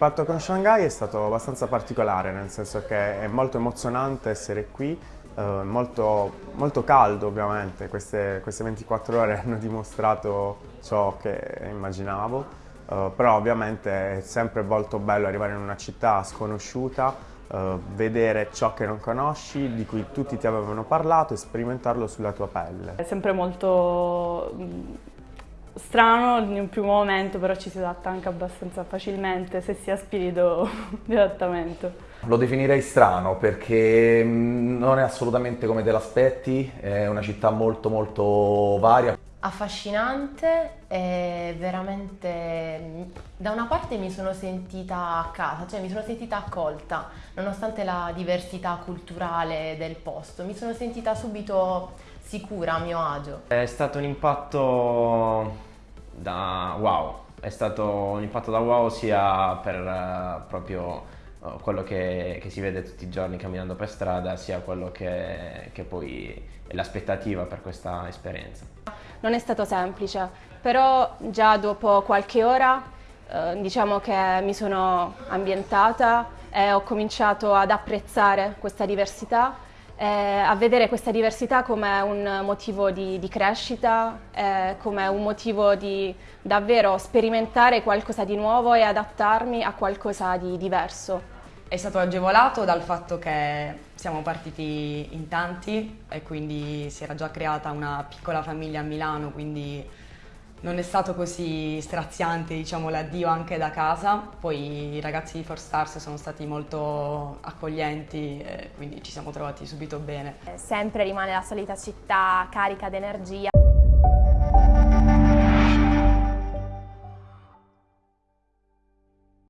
L'impatto con Shanghai è stato abbastanza particolare, nel senso che è molto emozionante essere qui, eh, molto, molto, caldo ovviamente, queste, queste, 24 ore hanno dimostrato ciò che immaginavo, eh, però ovviamente è sempre molto bello arrivare in una città sconosciuta, eh, vedere ciò che non conosci, di cui tutti ti avevano parlato e sperimentarlo sulla tua pelle. È sempre molto strano in un primo momento, però ci si adatta anche abbastanza facilmente se si ha spirito di adattamento. Lo definirei strano perché mm, non è assolutamente come te l'aspetti, è una città molto molto varia. Affascinante e veramente da una parte mi sono sentita a casa, cioè mi sono sentita accolta nonostante la diversità culturale del posto, mi sono sentita subito sicura, a mio agio. È stato un impatto da wow, è stato un impatto da wow sia per uh, proprio uh, quello che, che, si vede tutti i giorni camminando per strada, sia quello che, che poi è l'aspettativa per questa esperienza. Non è stato semplice, però già dopo qualche ora uh, diciamo che mi sono ambientata e ho cominciato ad apprezzare questa diversità eh, a vedere questa diversità come un motivo di, di crescita, eh, come un motivo di davvero sperimentare qualcosa di nuovo e adattarmi a qualcosa di diverso. È stato agevolato dal fatto che siamo partiti in tanti e quindi si era già creata una piccola famiglia a Milano, quindi non è stato così straziante diciamo, l'addio anche da casa, poi i ragazzi di Four Stars sono stati molto accoglienti e quindi ci siamo trovati subito bene. Sempre rimane la solita città carica d'energia